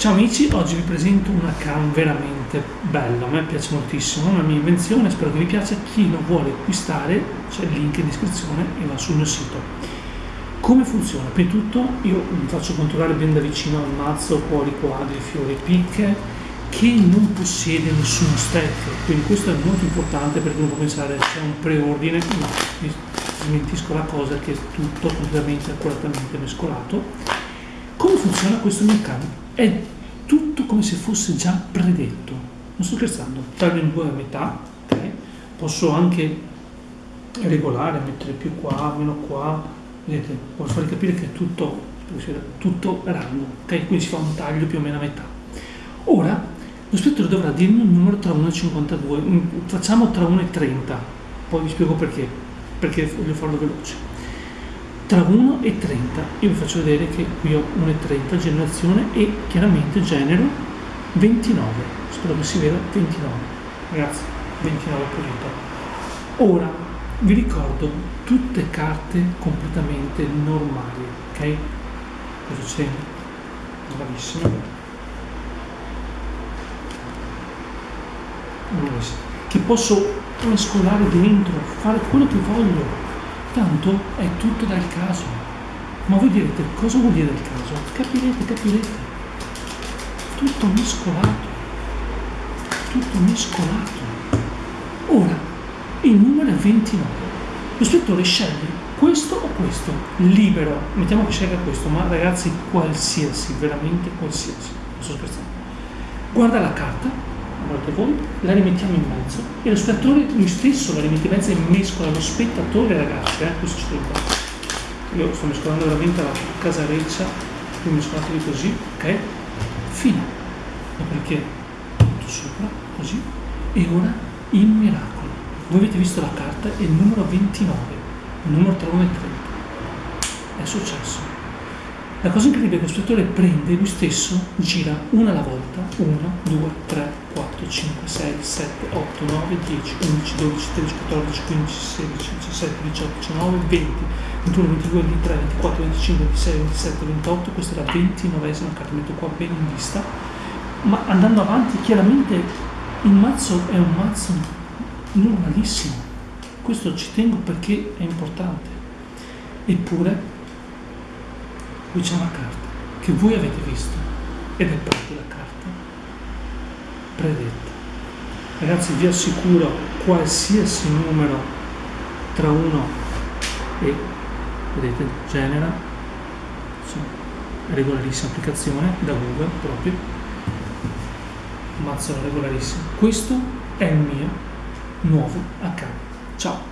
Ciao amici, oggi vi presento una cam veramente bella, a me piace moltissimo, è una mia invenzione, spero che vi piaccia, chi lo vuole acquistare c'è il link in descrizione e va sul mio sito. Come funziona? Prima di tutto io vi faccio controllare ben da vicino al mazzo, cuori, quadri, fiori, picche, che non possiede nessuno stack, quindi questo è molto importante perché uno può pensare c'è un preordine, no, vi smentisco la cosa che è tutto completamente accuratamente mescolato. Come funziona questo mio cam? È tutto come se fosse già predetto, non sto scherzando, taglio in due a metà, okay? posso anche regolare, mettere più qua, meno qua, vedete, posso farvi capire che è tutto, tutto random, ok? Quindi si fa un taglio più o meno a metà. Ora, lo spettro dovrà dirmi un numero tra 1 e 52, mm, facciamo tra 1 e 30, poi vi spiego perché, perché voglio farlo veloce tra 1 e 30 io vi faccio vedere che qui ho 1 e 30 generazione e chiaramente genero 29 spero che si veda 29 ragazzi 29 pulito ora vi ricordo tutte carte completamente normali ok? Cosa c'è? Bravissimo. Che posso mescolare dentro fare quello che voglio Tanto è tutto dal caso. Ma voi direte, cosa vuol dire dal caso? Capirete, capirete. Tutto mescolato. Tutto mescolato. Ora, il numero è 29. Lo spettore sceglie questo o questo, libero. Mettiamo che scelga questo, ma ragazzi, qualsiasi, veramente qualsiasi. Non sto scherzando. Guarda la carta, guardate voi, la rimettiamo in mezzo e lo spettatore lui stesso la rimette in mezzo e mescola lo spettatore ragazzi, eh, questo tengo. Io sto mescolando veramente la casareccia, quindi mescolatevi così, ok? Fine. Dopodiché tutto sopra, così. E ora il miracolo. Voi avete visto la carta è il numero 29, il numero tra 1 e 30. È successo. La cosa incredibile è che lo spettatore prende lui stesso, gira una alla volta, 1, 2, 3, 4, 5, 6, 7, 8, 9, 10, 11, 12, 13, 14, 15, 16, 17, 18, 19, 20, 21, 22, 23, 24, 25, 26, 27, 28, questa è la 29esima carta, metto qua bene in vista, ma andando avanti chiaramente il mazzo è un mazzo normalissimo, questo ci tengo perché è importante, eppure qui c'è una carta che voi avete visto ed è proprio Ragazzi vi assicuro qualsiasi numero tra 1 e vedete genera regolarissima applicazione da Google proprio. Mazzo regolarissimo questo è il mio nuovo account